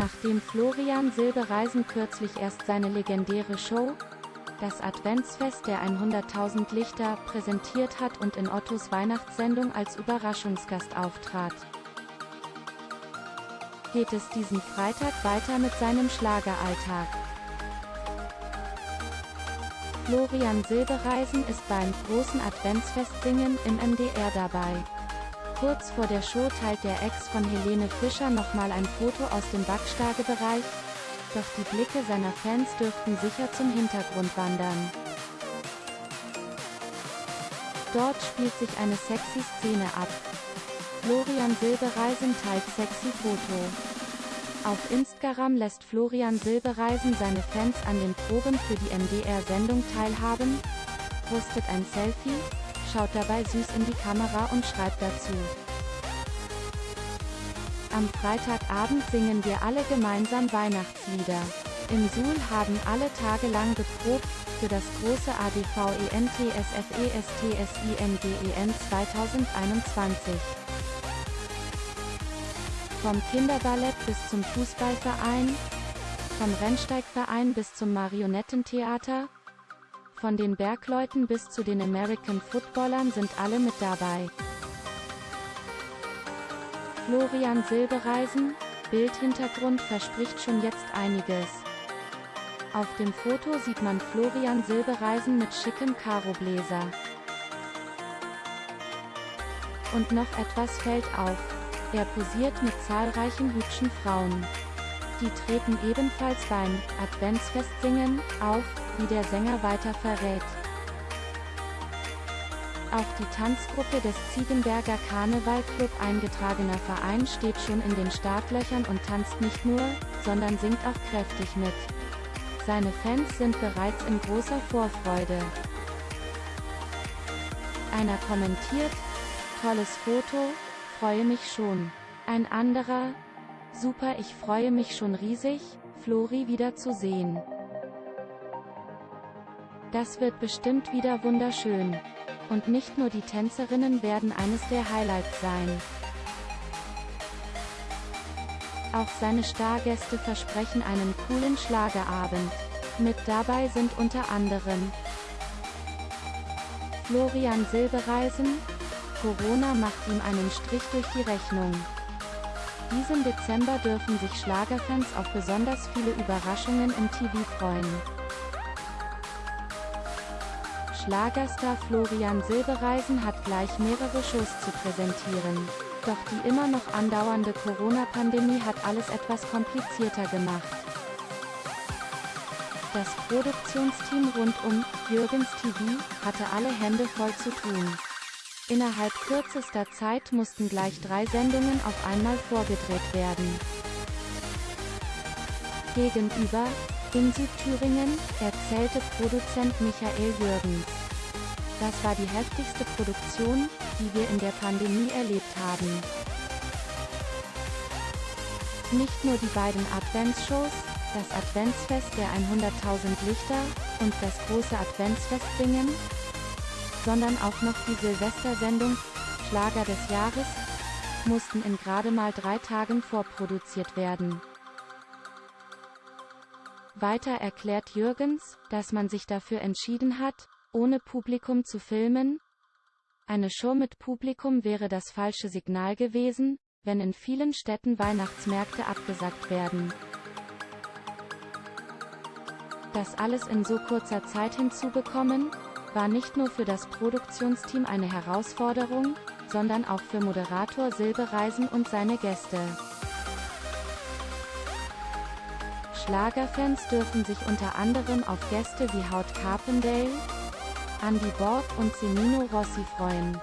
Nachdem Florian Silbereisen kürzlich erst seine legendäre Show, das Adventsfest der 100.000 Lichter, präsentiert hat und in Ottos Weihnachtssendung als Überraschungsgast auftrat, geht es diesen Freitag weiter mit seinem Schlageralltag. Florian Silbereisen ist beim großen Adventsfest-Singen im MDR dabei. Kurz vor der Show teilt der Ex von Helene Fischer nochmal ein Foto aus dem Backstagebereich, doch die Blicke seiner Fans dürften sicher zum Hintergrund wandern. Dort spielt sich eine sexy Szene ab. Florian Silbereisen teilt sexy Foto. Auf Instagram lässt Florian Silbereisen seine Fans an den Proben für die MDR-Sendung teilhaben, postet ein Selfie, schaut dabei süß in die Kamera und schreibt dazu. Am Freitagabend singen wir alle gemeinsam Weihnachtslieder. Im Suhl haben alle Tage lang geprobt, für das große ADV-ENTSFESTSINGEN 2021. Vom Kinderballett bis zum Fußballverein, vom Rennsteigverein bis zum Marionettentheater, von den Bergleuten bis zu den American Footballern sind alle mit dabei. Florian Silbereisen, Bildhintergrund verspricht schon jetzt einiges. Auf dem Foto sieht man Florian Silbereisen mit schickem Karobläser. Und noch etwas fällt auf. Er posiert mit zahlreichen hübschen Frauen. Die treten ebenfalls beim Adventsfest singen auf, wie der Sänger weiter verrät. Auch die Tanzgruppe des Ziegenberger Karnevalclub eingetragener Verein steht schon in den Startlöchern und tanzt nicht nur, sondern singt auch kräftig mit. Seine Fans sind bereits in großer Vorfreude. Einer kommentiert, tolles Foto, freue mich schon. Ein anderer, super ich freue mich schon riesig, Flori wieder zu sehen. Das wird bestimmt wieder wunderschön. Und nicht nur die Tänzerinnen werden eines der Highlights sein. Auch seine Stargäste versprechen einen coolen Schlagerabend. Mit dabei sind unter anderem Florian Silbereisen, Corona macht ihm einen Strich durch die Rechnung. Diesen Dezember dürfen sich Schlagerfans auf besonders viele Überraschungen im TV freuen. Schlagerstar Florian Silbereisen hat gleich mehrere Shows zu präsentieren. Doch die immer noch andauernde Corona-Pandemie hat alles etwas komplizierter gemacht. Das Produktionsteam rund um Jürgens TV hatte alle Hände voll zu tun. Innerhalb kürzester Zeit mussten gleich drei Sendungen auf einmal vorgedreht werden. Gegenüber, in Südthüringen, erzählte Produzent Michael Jürgens. Das war die heftigste Produktion, die wir in der Pandemie erlebt haben. Nicht nur die beiden Adventsshows, das Adventsfest der 100.000 Lichter und das große Adventsfest singen, sondern auch noch die Silvestersendung Schlager des Jahres mussten in gerade mal drei Tagen vorproduziert werden. Weiter erklärt Jürgens, dass man sich dafür entschieden hat, ohne Publikum zu filmen. Eine Show mit Publikum wäre das falsche Signal gewesen, wenn in vielen Städten Weihnachtsmärkte abgesagt werden. Das alles in so kurzer Zeit hinzubekommen, war nicht nur für das Produktionsteam eine Herausforderung, sondern auch für Moderator Silbereisen und seine Gäste. Schlagerfans dürfen sich unter anderem auf Gäste wie Haut Carpendale, Andy Borg und Semino Rossi freuen.